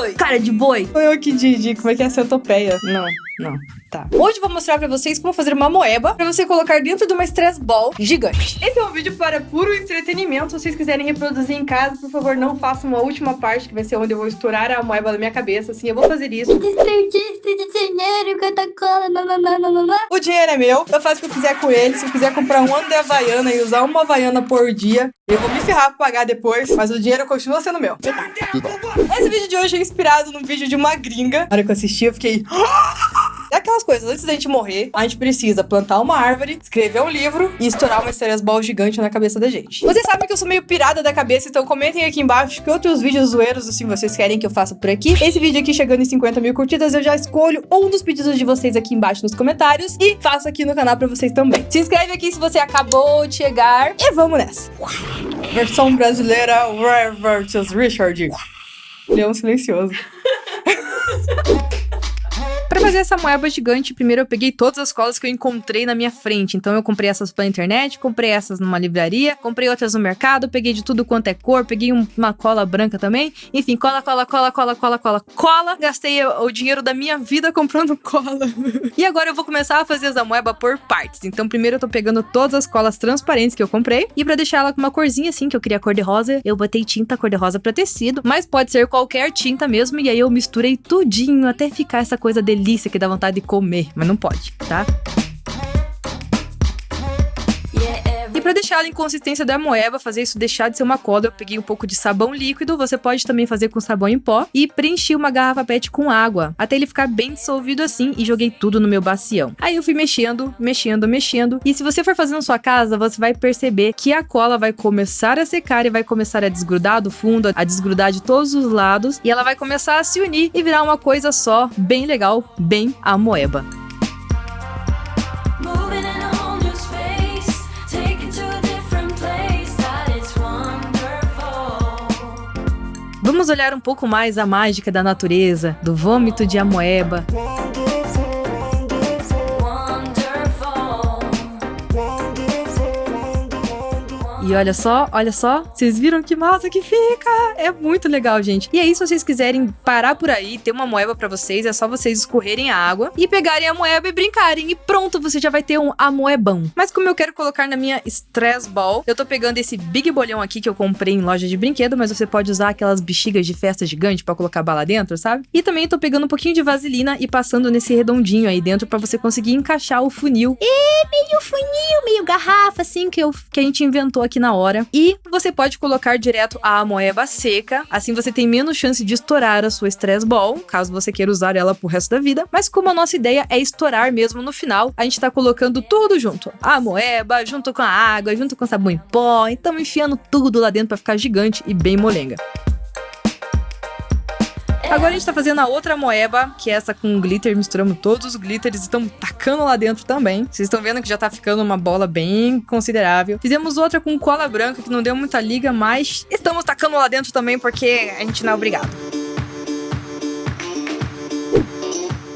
boi! Cara de boi! Foi eu que Didi, como é que é centopeia? Não, não. Tá. Hoje eu vou mostrar pra vocês como fazer uma moeba pra você colocar dentro de uma stress ball gigante. Esse é um vídeo para puro entretenimento. Se vocês quiserem reproduzir em casa, por favor, não façam uma última parte, que vai ser onde eu vou estourar a moeba da minha cabeça. Assim, eu vou fazer isso. Desperdício de dinheiro, Coca-Cola. O dinheiro é meu, eu faço o que eu quiser com ele. Se eu quiser comprar um ano de Havaiana e usar uma Havaiana por dia, eu vou me ferrar pra pagar depois, mas o dinheiro continua sendo meu. Esse vídeo de hoje é inspirado num vídeo de uma gringa. Na hora que eu assisti, eu fiquei... É aquelas coisas, antes da gente morrer, a gente precisa plantar uma árvore, escrever um livro e estourar uma Stérias Ball gigante na cabeça da gente. Vocês sabem que eu sou meio pirada da cabeça, então comentem aqui embaixo que outros vídeos zoeiros assim vocês querem que eu faça por aqui. Esse vídeo aqui chegando em 50 mil curtidas, eu já escolho um dos pedidos de vocês aqui embaixo nos comentários e faço aqui no canal pra vocês também. Se inscreve aqui se você acabou de chegar e vamos nessa. Versão brasileira, Rare Richard. Leão silencioso. Pra fazer essa moeba gigante, primeiro eu peguei todas as colas que eu encontrei na minha frente. Então eu comprei essas pela internet, comprei essas numa livraria, comprei outras no mercado, peguei de tudo quanto é cor, peguei um- uma cola branca também. Enfim, cola, cola, cola, cola, cola, cola, cola. Gastei o dinheiro da minha vida comprando cola. e agora eu vou começar a fazer essa moeba por partes. Então primeiro eu tô pegando todas as colas transparentes que eu comprei. E pra deixar ela com uma corzinha assim, que eu queria cor de rosa, eu botei tinta cor de rosa pra tecido. Mas pode ser qualquer tinta mesmo. E aí eu misturei tudinho até ficar essa coisa delícia que dá vontade de comer. Mas não pode, tá? Deixar ela em consistência da moeba, fazer isso deixar de ser uma cola, eu peguei um pouco de sabão líquido, você pode também fazer com sabão em pó, e preenchi uma garrafa PET com água, até ele ficar bem dissolvido assim, e joguei tudo no meu bacião. Aí eu fui mexendo, mexendo, mexendo, e se você for fazer na sua casa, você vai perceber que a cola vai começar a secar e vai começar a desgrudar do fundo, a desgrudar de todos os lados, e ela vai começar a se unir e virar uma coisa só, bem legal, bem a Vamos olhar um pouco mais a mágica da natureza, do vômito de amoeba, Wonderful. E olha só, olha só, vocês viram que massa que fica? É muito legal, gente. E aí, se vocês quiserem parar por aí, ter uma moeba pra vocês, é só vocês escorrerem a água e pegarem a moeba e brincarem. E pronto, você já vai ter um amoebão. Mas como eu quero colocar na minha stress ball, eu tô pegando esse big bolhão aqui que eu comprei em loja de brinquedo, mas você pode usar aquelas bexigas de festa gigante pra colocar bala dentro, sabe? E também tô pegando um pouquinho de vaselina e passando nesse redondinho aí dentro pra você conseguir encaixar o funil. E meio funil, meio garrafa, assim, que, eu, que a gente inventou aqui na hora. E você pode colocar direto a moeba seca, assim você tem menos chance de estourar a sua stress ball, caso você queira usar ela pro resto da vida. Mas como a nossa ideia é estourar mesmo no final, a gente tá colocando tudo junto. A moeba, junto com a água, junto com sabão em pó, e estamos enfiando tudo lá dentro pra ficar gigante e bem molenga. Agora a gente tá fazendo a outra moeba, que é essa com glitter. Misturamos todos os glitters e estamos tacando lá dentro também. Vocês estão vendo que já tá ficando uma bola bem considerável. Fizemos outra com cola branca, que não deu muita liga, mas estamos tacando lá dentro também porque a gente não é obrigado.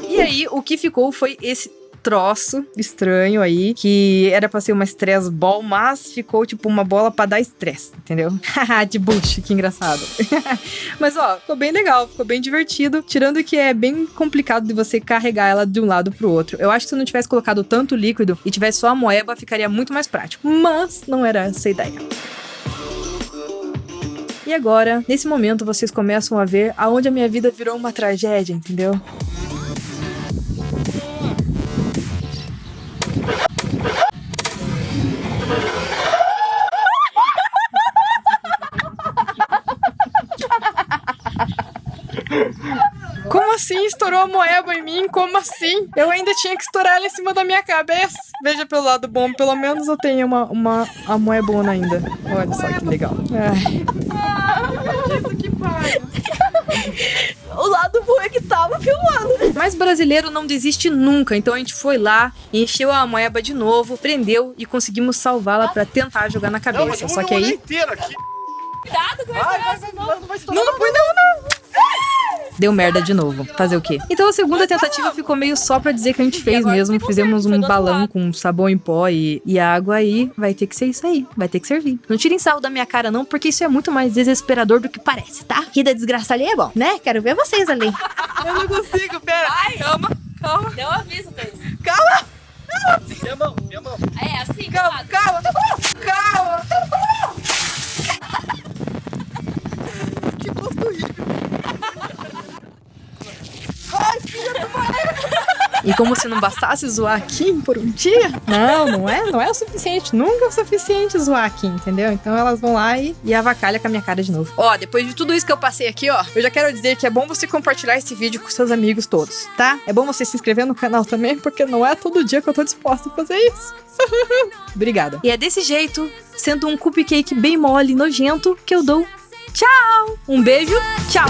E aí, o que ficou foi esse troço estranho aí, que era pra ser uma stress ball, mas ficou tipo uma bola pra dar estresse, entendeu? De bush, que engraçado. mas ó, ficou bem legal, ficou bem divertido, tirando que é bem complicado de você carregar ela de um lado pro outro. Eu acho que se não tivesse colocado tanto líquido e tivesse só a moeba, ficaria muito mais prático, mas não era essa a ideia. E agora, nesse momento, vocês começam a ver aonde a minha vida virou uma tragédia, entendeu? Estourou a moeba em mim? Como assim? Eu ainda tinha que estourar ela em cima da minha cabeça. Veja pelo lado bom, pelo menos eu tenho uma, uma a moebona ainda. Olha só que legal. Ai. O lado bom é que tava filmando. Mas brasileiro não desiste nunca, então a gente foi lá, encheu a moeba de novo, prendeu e conseguimos salvá-la pra tentar jogar na cabeça. Só que aí. Cuidado que vai Vai, estourar vai, essa vai, mão. vai, não vai estourar. Não, não foi não, não. Deu merda de novo. Fazer o quê? Então a segunda tentativa ficou meio só pra dizer que a gente fez mesmo. Fizemos um balão com sabão em pó e, e água aí. Vai ter que ser isso aí. Vai ter que servir. Não tirem sarro da minha cara, não, porque isso é muito mais desesperador do que parece, tá? Rir da desgraça ali é bom, né? Quero ver vocês ali. Eu não consigo, pera. Calma, calma, Deu um aviso, Thaís. calma, Minha mão, minha mão. É assim, calma, calma, calma. Que gosto horrível. Ai, filha do E como se não bastasse zoar a Kim por um dia? Não, não é, não é o suficiente. Nunca é o suficiente zoar a Kim, entendeu? Então elas vão lá e, e avacalha com a minha cara de novo. Ó, depois de tudo isso que eu passei aqui, ó, eu já quero dizer que é bom você compartilhar esse vídeo com seus amigos todos, tá? É bom você se inscrever no canal também, porque não é todo dia que eu tô disposta a fazer isso. Obrigada. E é desse jeito, sendo um cupcake bem mole e nojento, que eu dou tchau. Um beijo, tchau.